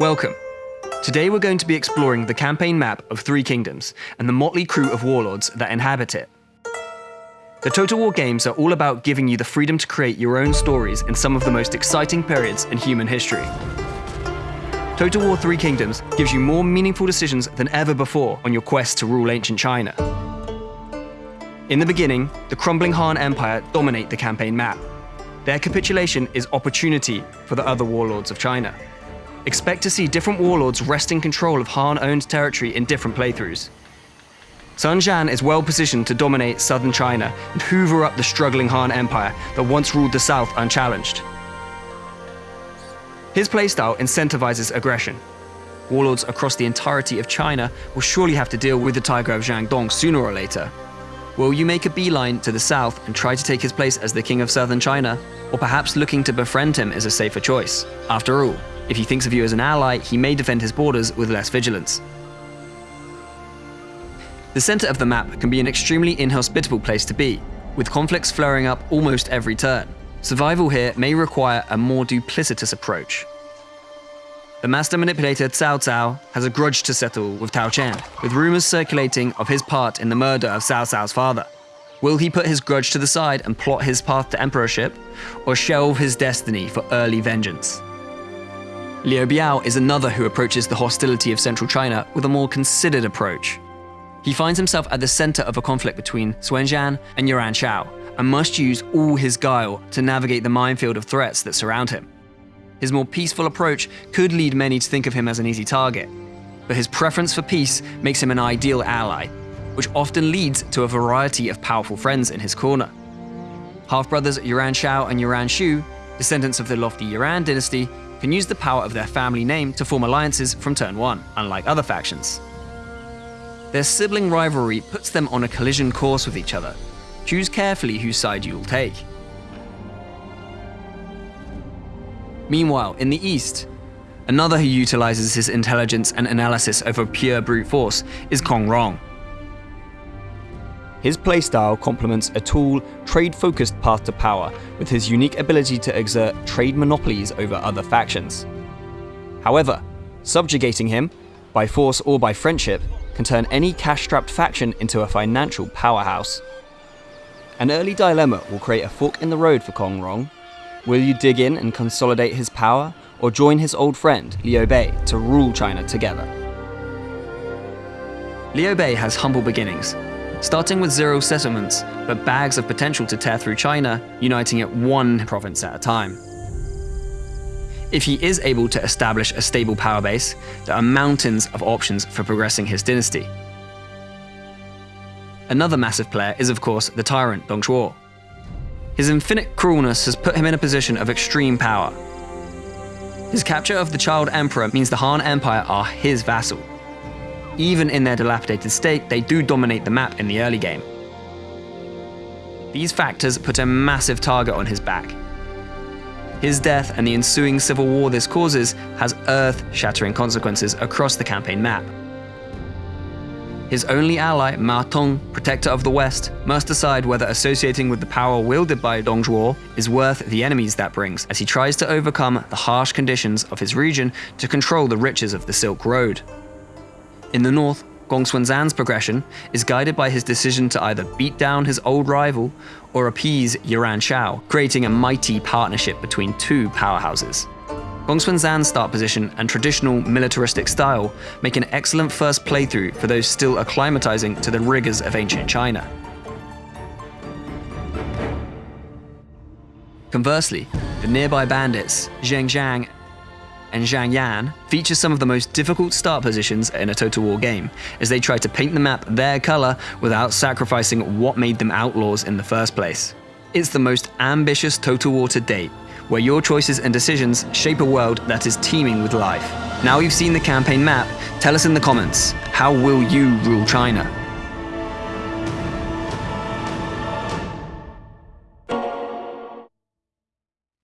Welcome. Today we're going to be exploring the campaign map of Three Kingdoms and the motley crew of warlords that inhabit it. The Total War games are all about giving you the freedom to create your own stories in some of the most exciting periods in human history. Total War Three Kingdoms gives you more meaningful decisions than ever before on your quest to rule ancient China. In the beginning, the crumbling Han Empire dominate the campaign map. Their capitulation is opportunity for the other warlords of China. Expect to see different warlords wresting control of Han-owned territory in different playthroughs. Sun Jian is well positioned to dominate southern China and hoover up the struggling Han Empire that once ruled the south unchallenged. His playstyle incentivizes aggression. Warlords across the entirety of China will surely have to deal with the Tiger of Jiangdong sooner or later. Will you make a beeline to the south and try to take his place as the king of southern China? Or perhaps looking to befriend him is a safer choice? After all, if he thinks of you as an ally, he may defend his borders with less vigilance. The center of the map can be an extremely inhospitable place to be, with conflicts flaring up almost every turn. Survival here may require a more duplicitous approach. The master manipulator Cao Cao has a grudge to settle with Tao Qian, with rumors circulating of his part in the murder of Cao Cao's father. Will he put his grudge to the side and plot his path to emperorship, or shelve his destiny for early vengeance? Liu Biao is another who approaches the hostility of central China with a more considered approach. He finds himself at the center of a conflict between Sun Jian and Yuan Shao, and must use all his guile to navigate the minefield of threats that surround him. His more peaceful approach could lead many to think of him as an easy target, but his preference for peace makes him an ideal ally, which often leads to a variety of powerful friends in his corner. Half-brothers Yuan Shao and Yuan Shu, descendants of the lofty Yuan dynasty, can use the power of their family name to form alliances from turn 1, unlike other factions. Their sibling rivalry puts them on a collision course with each other. Choose carefully whose side you will take. Meanwhile, in the east, another who utilizes his intelligence and analysis over pure brute force is Kong Rong. His playstyle complements a tool, trade-focused path to power with his unique ability to exert trade monopolies over other factions. However, subjugating him, by force or by friendship, can turn any cash-strapped faction into a financial powerhouse. An early dilemma will create a fork in the road for Kong Rong. Will you dig in and consolidate his power, or join his old friend, Liu Bei, to rule China together? Liu Bei has humble beginnings, starting with zero settlements, but bags of potential to tear through China, uniting it one province at a time. If he is able to establish a stable power base, there are mountains of options for progressing his dynasty. Another massive player is of course the tyrant Dong Zhuo. His infinite cruelness has put him in a position of extreme power. His capture of the child emperor means the Han Empire are his vassal, even in their dilapidated state, they do dominate the map in the early game. These factors put a massive target on his back. His death and the ensuing civil war this causes has earth-shattering consequences across the campaign map. His only ally, Ma Teng, protector of the West, must decide whether associating with the power wielded by Dong Zhuo is worth the enemies that brings as he tries to overcome the harsh conditions of his region to control the riches of the Silk Road. In the north, Gongsun progression is guided by his decision to either beat down his old rival or appease Yuan Shao, creating a mighty partnership between two powerhouses. Gongsun start position and traditional militaristic style make an excellent first playthrough for those still acclimatizing to the rigors of ancient China. Conversely, the nearby bandits, Zheng Jiang and Zhang Yan feature some of the most difficult start positions in a Total War game, as they try to paint the map their color without sacrificing what made them outlaws in the first place. It's the most ambitious Total War to date, where your choices and decisions shape a world that is teeming with life. Now you've seen the campaign map, tell us in the comments, how will you rule China?